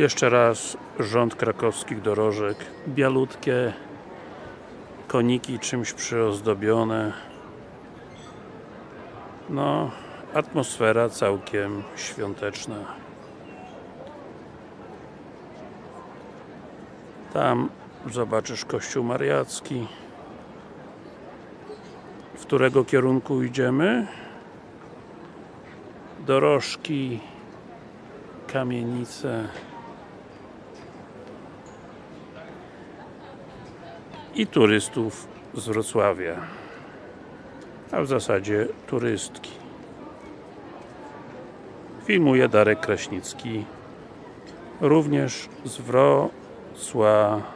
Jeszcze raz rząd krakowskich dorożek. Bialutkie koniki czymś przyozdobione. No, atmosfera całkiem świąteczna. Tam zobaczysz kościół mariacki. W którego kierunku idziemy? Dorożki, kamienice i turystów z Wrocławia a w zasadzie turystki. Filmuje Darek Kraśnicki również z Wrocławia